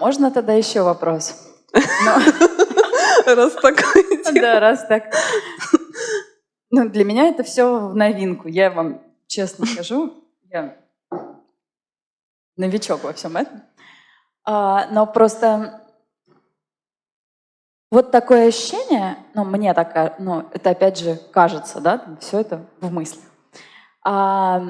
Можно тогда еще вопрос? Раз такой. Да, раз так. Ну, для меня это все в новинку. Я вам честно скажу, я новичок во всем этом. А, но просто вот такое ощущение, ну, мне так, ну, это опять же кажется, да, все это в мыслях. А,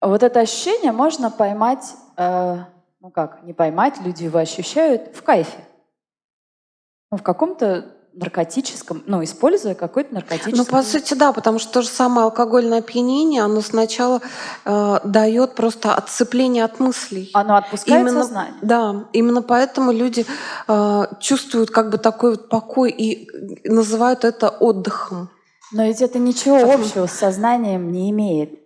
вот это ощущение можно поймать, э, ну как, не поймать, люди его ощущают в кайфе. Ну, в каком-то наркотическом, ну, используя какой-то наркотический... Ну, по сути, да, потому что то же самое алкогольное опьянение, оно сначала э, дает просто отцепление от мыслей. Оно отпускает именно, сознание. Да, именно поэтому люди э, чувствуют как бы такой вот покой и называют это отдыхом. Но ведь это ничего общего с сознанием не имеет.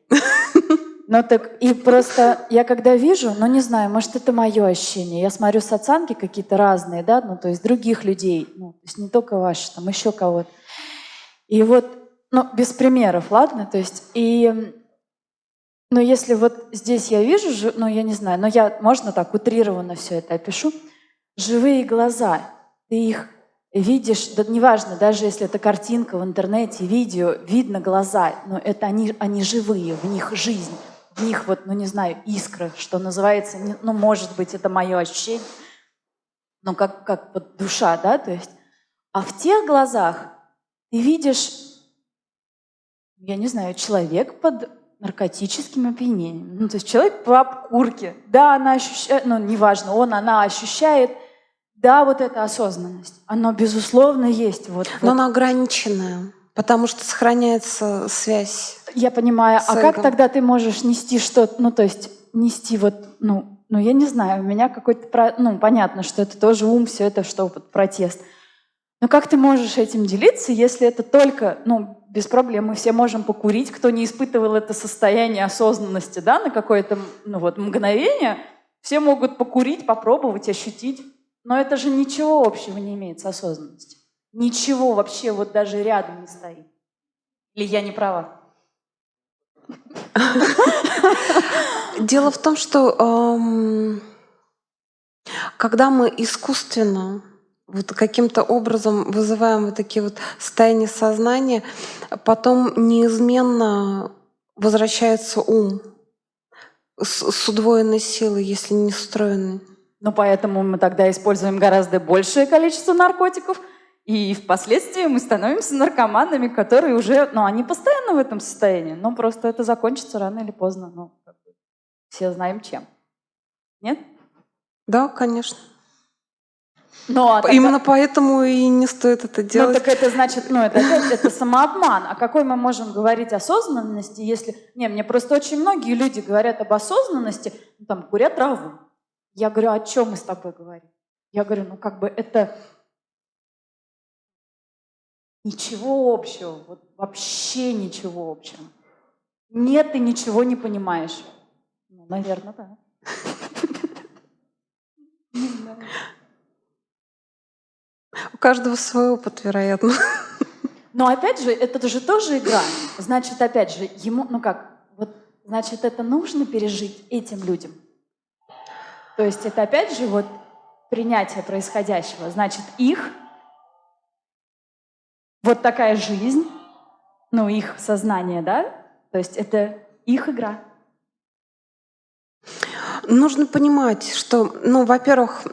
Ну так и просто я когда вижу, ну не знаю, может это мое ощущение, я смотрю соцанки какие-то разные, да, ну то есть других людей, ну то есть не только ваши, там еще кого-то. И вот, ну без примеров, ладно, то есть и но если вот здесь я вижу, ну я не знаю, но я, можно так утрированно все это опишу, живые глаза, ты их видишь, да неважно, даже если это картинка в интернете, видео, видно глаза, но это они, они живые, в них жизнь них вот, ну не знаю, искра, что называется, ну может быть это мое ощущение, ну как, как вот душа, да, то есть. А в тех глазах ты видишь, я не знаю, человек под наркотическим опьянением. Ну, то есть человек по обкурке. Да, она ощущает, ну, неважно, он, она ощущает, да, вот эта осознанность. Оно, безусловно, есть. Вот, Но вот. она ограниченная. Потому что сохраняется связь. Я понимаю. А как тогда ты можешь нести что-то, ну то есть нести вот, ну, ну я не знаю, у меня какой-то, ну понятно, что это тоже ум, все это что вот протест. Но как ты можешь этим делиться, если это только, ну, без проблем, мы все можем покурить, кто не испытывал это состояние осознанности, да, на какое-то, ну вот, мгновение, все могут покурить, попробовать, ощутить. Но это же ничего общего не имеет с осознанностью. Ничего вообще вот даже рядом не стоит. Или я не права? Дело в том, что когда мы искусственно вот каким-то образом вызываем вот такие вот состояния сознания, потом неизменно возвращается ум с, с удвоенной силой, если не встроенный. Ну, поэтому мы тогда используем гораздо большее количество наркотиков, и впоследствии мы становимся наркоманами, которые уже, ну, они постоянно в этом состоянии, но просто это закончится рано или поздно. Ну, все знаем чем. Нет? Да, конечно. Ну, а тогда... Именно поэтому и не стоит это ну, делать. Ну, так это значит, ну, это опять это самообман. А какой мы можем говорить осознанности, если... Не, мне просто очень многие люди говорят об осознанности, ну, там, курят траву. Я говорю, о чем мы с тобой говорим? Я говорю, ну, как бы это Ничего общего, вот вообще ничего общего. Нет, ты ничего не понимаешь. Ну, наверное, да. У каждого свой опыт, вероятно. Но опять же, это же тоже игра. Значит, опять же, ему, ну как, вот, значит, это нужно пережить этим людям. То есть это опять же вот принятие происходящего. Значит, их вот такая жизнь, ну, их сознание, да? То есть это их игра. Нужно понимать, что, ну, во-первых,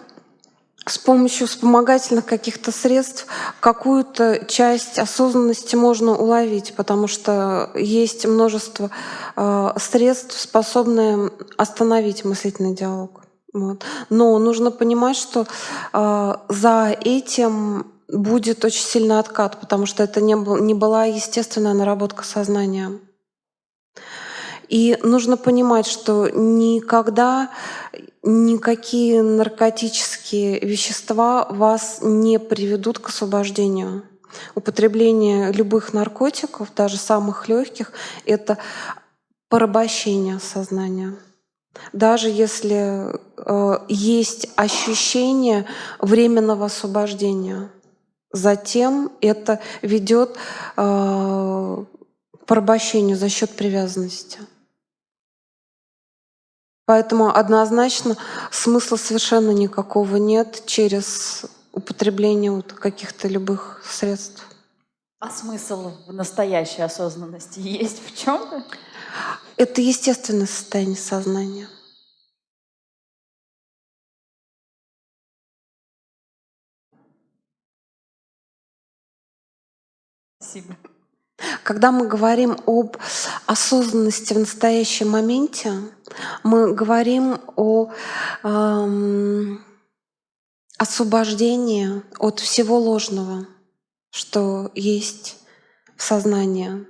с помощью вспомогательных каких-то средств какую-то часть осознанности можно уловить, потому что есть множество э, средств, способные остановить мыслительный диалог. Вот. Но нужно понимать, что э, за этим будет очень сильный откат, потому что это не, был, не была естественная наработка сознания. И нужно понимать, что никогда никакие наркотические вещества вас не приведут к освобождению. Употребление любых наркотиков, даже самых легких, это порабощение сознания. Даже если э, есть ощущение временного освобождения. Затем это ведет э, к порабощению за счет привязанности. Поэтому однозначно смысла совершенно никакого нет через употребление вот каких-то любых средств. А смысл в настоящей осознанности есть в чем-то? Это естественное состояние сознания. Спасибо. Когда мы говорим об осознанности в настоящем моменте, мы говорим о эм, освобождении от всего ложного, что есть в сознании.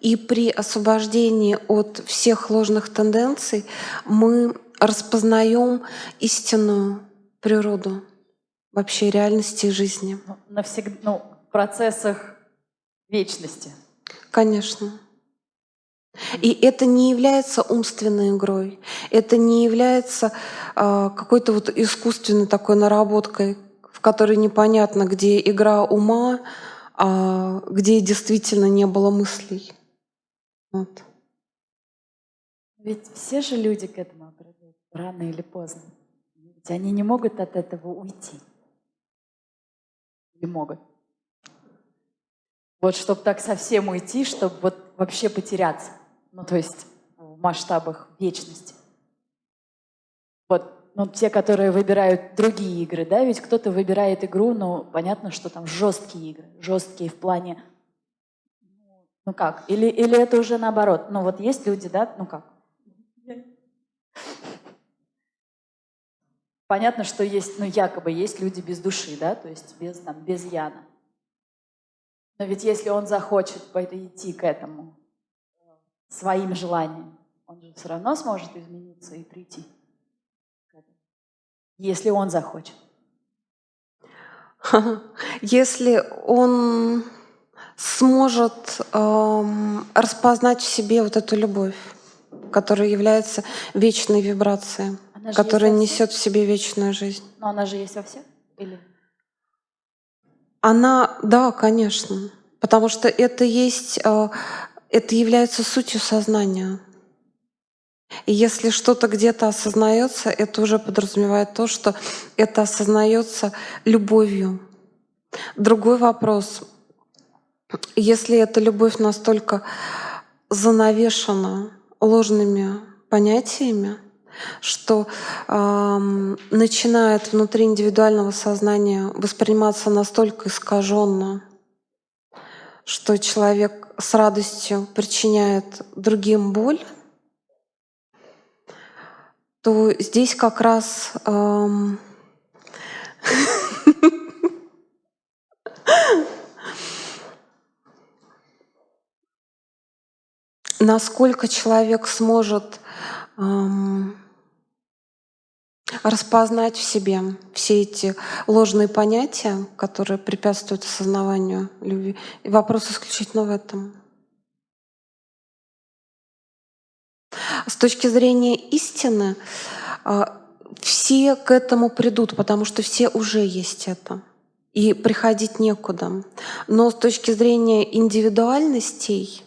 И при освобождении от всех ложных тенденций мы распознаем истинную природу вообще реальности и жизни. Ну, навсегда, ну, в процессах вечности. Конечно. И это не является умственной игрой, это не является а, какой-то вот искусственной такой наработкой, в которой непонятно, где игра ума, а где действительно не было мыслей. Вот. Ведь все же люди к этому придут, рано или поздно. Ведь они не могут от этого уйти. Или могут? Вот чтобы так совсем уйти, чтобы вот вообще потеряться. Ну, то есть в масштабах вечности. Вот, ну, те, которые выбирают другие игры, да, ведь кто-то выбирает игру, ну, понятно, что там жесткие игры, жесткие в плане, ну как, или, или это уже наоборот, ну вот есть люди, да, ну как. Понятно, что есть, ну якобы есть люди без души, да, то есть без, там, без яна. Но ведь если он захочет идти к этому своим желанием, он же все равно сможет измениться и прийти к этому, если он захочет. Если он сможет эм, распознать в себе вот эту любовь, которая является вечной вибрацией, которая несет в себе вечную жизнь. Но она же есть во всех? Или? Она, да, конечно, потому что это есть, э, это является сутью сознания. И если что-то где-то осознается, это уже подразумевает то, что это осознается любовью. Другой вопрос. Если эта любовь настолько занавешена ложными понятиями, что эм, начинает внутри индивидуального сознания восприниматься настолько искаженно, что человек с радостью причиняет другим боль, то здесь как раз насколько человек сможет распознать в себе все эти ложные понятия, которые препятствуют осознаванию любви. И вопрос исключительно в этом. С точки зрения истины, а, все к этому придут, потому что все уже есть это. И приходить некуда. Но с точки зрения индивидуальностей,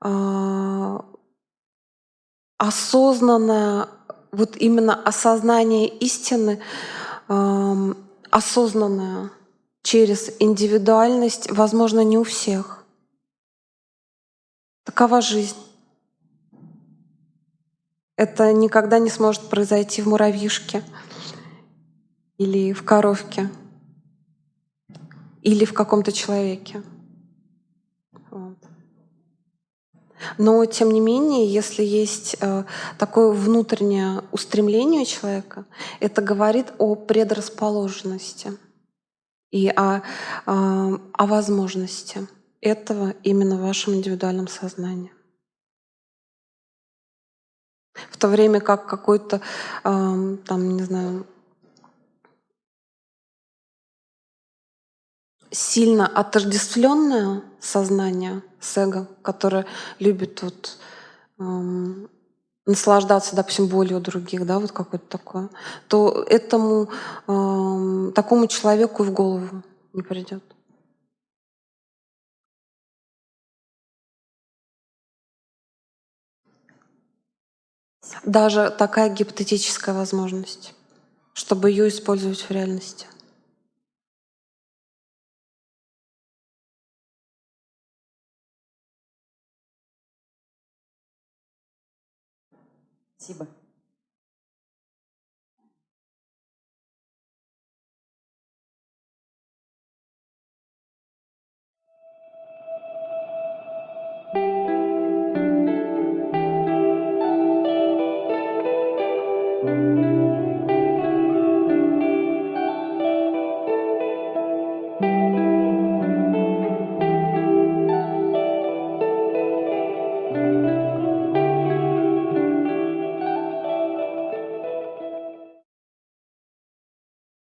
а, осознанное, вот именно осознание истины, ам, осознанное через индивидуальность, возможно, не у всех. Такова жизнь. Это никогда не сможет произойти в муравьишке или в коровке или в каком-то человеке. Но тем не менее, если есть э, такое внутреннее устремление человека, это говорит о предрасположенности и о, э, о возможности этого именно в вашем индивидуальном сознании. В то время как какой-то, эм, там, не знаю, сильно отождествленное сознание с эго, которое любит вот, эм, наслаждаться, допустим, болью других, да, вот какое-то такое, то этому эм, такому человеку в голову не придет. Даже такая гипотетическая возможность, чтобы ее использовать в реальности. Спасибо.